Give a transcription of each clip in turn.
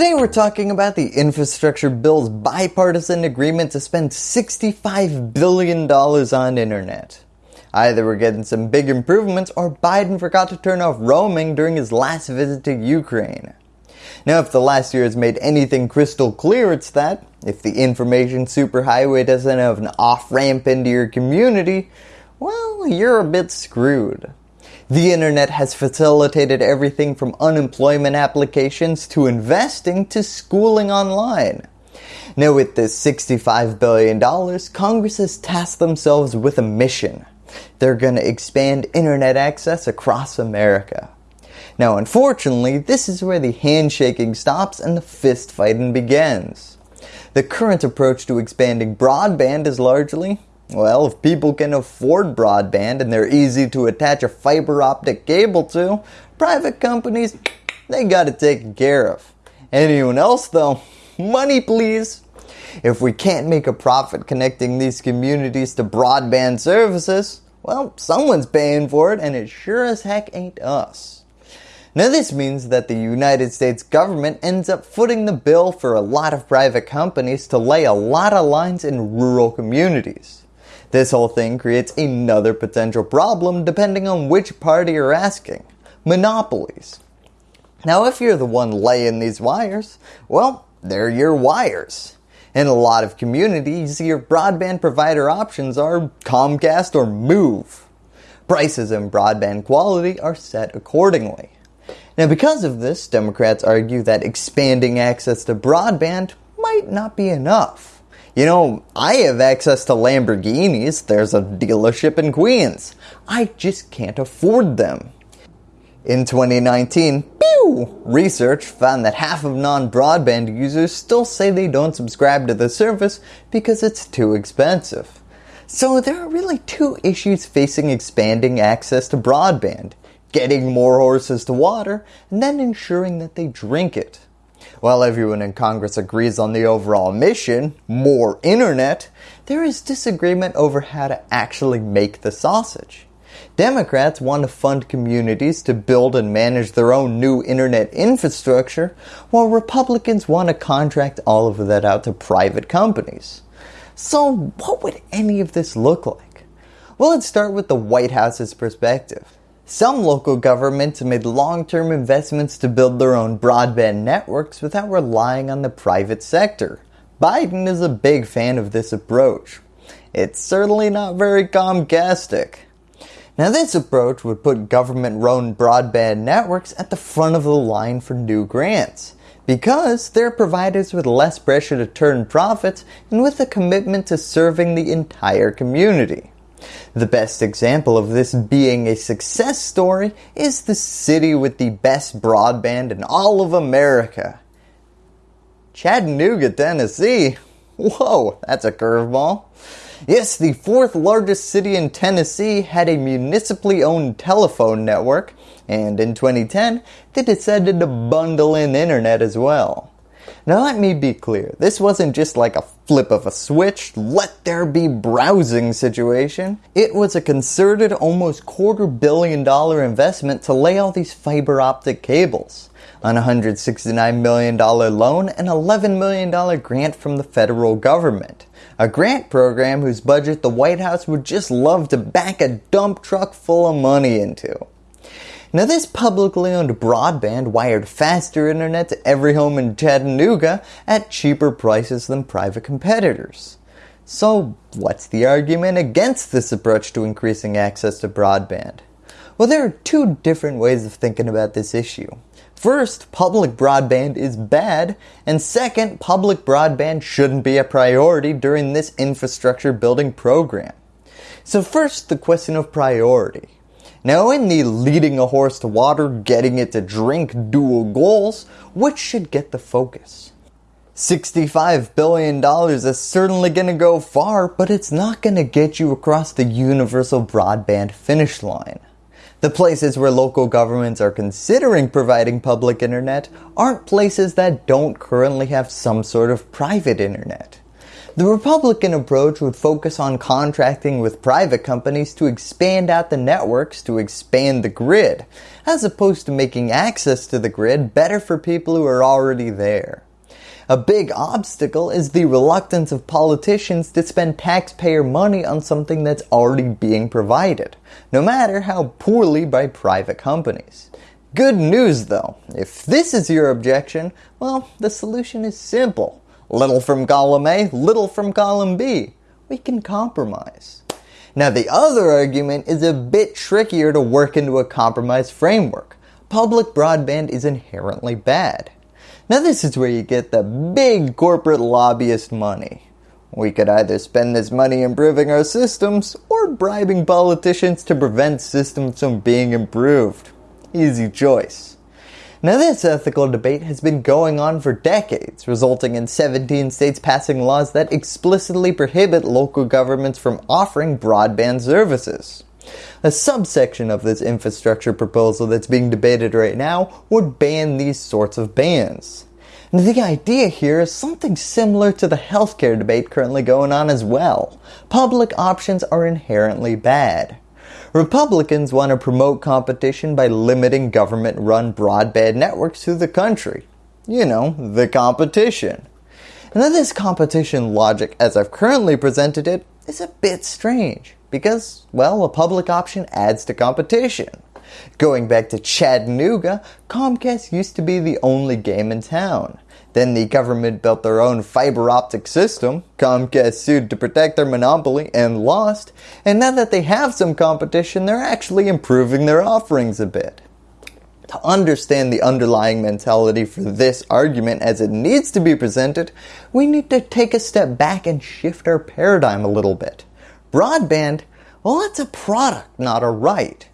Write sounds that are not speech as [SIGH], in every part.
Today we're talking about the infrastructure bill's bipartisan agreement to spend $65 billion on internet. Either we're getting some big improvements or Biden forgot to turn off roaming during his last visit to Ukraine. Now if the last year has made anything crystal clear it's that if the information superhighway doesn't have an off ramp into your community, well you're a bit screwed. The internet has facilitated everything from unemployment applications to investing to schooling online. Now with this $65 billion, Congress has tasked themselves with a mission. They're going to expand internet access across America. Now unfortunately, this is where the handshaking stops and the fist fighting begins. The current approach to expanding broadband is largely, well, if people can afford broadband and they're easy to attach a fiber optic cable to, private companies, they got it taken care of. Anyone else though, money please. If we can't make a profit connecting these communities to broadband services, well, someone's paying for it and it sure as heck ain't us. Now this means that the United States government ends up footing the bill for a lot of private companies to lay a lot of lines in rural communities. This whole thing creates another potential problem depending on which party you're asking. Monopolies. Now if you're the one laying these wires, well, they're your wires. In a lot of communities, your broadband provider options are Comcast or Move. Prices and broadband quality are set accordingly. Now because of this, Democrats argue that expanding access to broadband might not be enough. You know, I have access to Lamborghinis. There's a dealership in Queens. I just can't afford them. In 2019, Pew, research found that half of non-broadband users still say they don't subscribe to the service because it's too expensive. So there are really two issues facing expanding access to broadband. Getting more horses to water and then ensuring that they drink it. While everyone in Congress agrees on the overall mission, more internet, there is disagreement over how to actually make the sausage. Democrats want to fund communities to build and manage their own new internet infrastructure, while Republicans want to contract all of that out to private companies. So what would any of this look like? Well, let's start with the White House's perspective. Some local governments made long-term investments to build their own broadband networks without relying on the private sector. Biden is a big fan of this approach. It's certainly not very Comcastic. Now this approach would put government-run broadband networks at the front of the line for new grants because they're providers with less pressure to turn profits and with a commitment to serving the entire community. The best example of this being a success story is the city with the best broadband in all of America. Chattanooga, Tennessee. Whoa, that's a curveball. Yes, the fourth largest city in Tennessee had a municipally owned telephone network, and in 2010, they decided to bundle in internet as well. Now let me be clear, this wasn't just like a flip of a switch, let there be browsing situation. It was a concerted almost quarter billion dollar investment to lay all these fiber optic cables on a $169 million loan and $11 million grant from the federal government. A grant program whose budget the White House would just love to back a dump truck full of money into. Now this publicly owned broadband wired faster internet to every home in Chattanooga at cheaper prices than private competitors. So what's the argument against this approach to increasing access to broadband? Well there are two different ways of thinking about this issue. First, public broadband is bad, and second, public broadband shouldn't be a priority during this infrastructure building program. So first, the question of priority. Now in the leading a horse to water, getting it to drink dual goals, which should get the focus? $65 billion is certainly going to go far, but it's not going to get you across the universal broadband finish line. The places where local governments are considering providing public internet aren't places that don't currently have some sort of private internet. The Republican approach would focus on contracting with private companies to expand out the networks to expand the grid, as opposed to making access to the grid better for people who are already there. A big obstacle is the reluctance of politicians to spend taxpayer money on something that's already being provided, no matter how poorly by private companies. Good news though, if this is your objection, well, the solution is simple. Little from column A, little from column B. We can compromise. Now the other argument is a bit trickier to work into a compromise framework. Public broadband is inherently bad. Now this is where you get the big corporate lobbyist money. We could either spend this money improving our systems or bribing politicians to prevent systems from being improved. Easy choice. Now this ethical debate has been going on for decades, resulting in 17 states passing laws that explicitly prohibit local governments from offering broadband services. A subsection of this infrastructure proposal that's being debated right now would ban these sorts of bans. The idea here is something similar to the healthcare debate currently going on as well. Public options are inherently bad. Republicans want to promote competition by limiting government-run broadband networks to the country. You know, the competition. Then this competition logic as I've currently presented it is a bit strange because, well, a public option adds to competition. Going back to Chattanooga, Comcast used to be the only game in town. Then the government built their own fiber optic system, Comcast sued to protect their monopoly and lost, and now that they have some competition, they're actually improving their offerings a bit. To understand the underlying mentality for this argument as it needs to be presented, we need to take a step back and shift our paradigm a little bit. Broadband, well that's a product, not a right.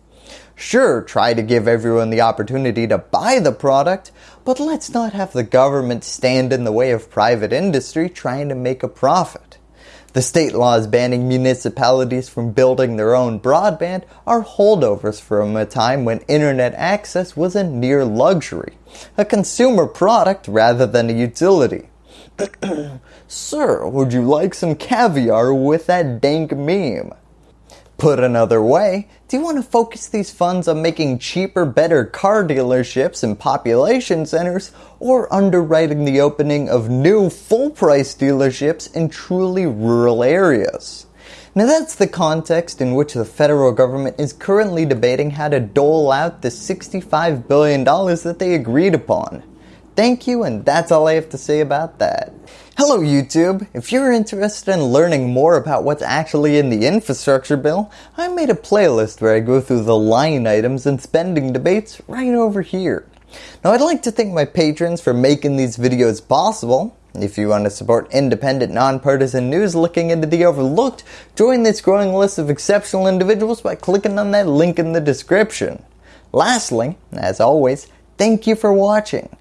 Sure, try to give everyone the opportunity to buy the product, but let's not have the government stand in the way of private industry trying to make a profit. The state laws banning municipalities from building their own broadband are holdovers from a time when internet access was a near luxury, a consumer product rather than a utility. [CLEARS THROAT] Sir, would you like some caviar with that dank meme? Put another way, do you want to focus these funds on making cheaper, better car dealerships and population centers or underwriting the opening of new full-price dealerships in truly rural areas? Now that's the context in which the federal government is currently debating how to dole out the $65 billion that they agreed upon. Thank you and that's all I have to say about that. Hello YouTube! If you're interested in learning more about what's actually in the infrastructure bill, I made a playlist where I go through the line items and spending debates right over here. Now I'd like to thank my patrons for making these videos possible. If you want to support independent, nonpartisan news looking into the overlooked, join this growing list of exceptional individuals by clicking on that link in the description. Lastly, as always, thank you for watching.